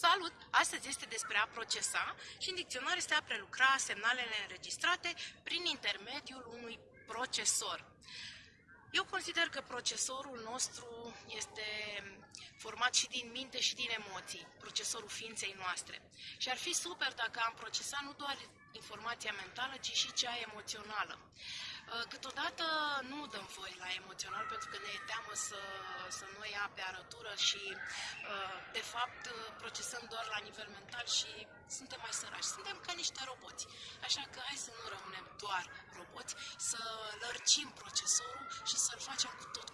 Salut! Astăzi este despre a procesa și în dicționar este a prelucra semnalele înregistrate prin intermediul unui procesor. Eu consider că procesorul nostru este format și din minte și din emoții, procesorul ființei noastre. Și ar fi super dacă am procesat nu doar informația mentală, ci și cea emoțională. Uh, câteodată nu dăm voie la emoțional pentru că ne e teamă să, să nu ia pe arătură și uh, de fapt uh, procesăm doar la nivel mental și suntem mai sărași. Suntem ca niște roboți. Așa că hai să nu rămânem doar roboți, să lărcim procesorul și să-l facem cu tot cu emoții. Ceau!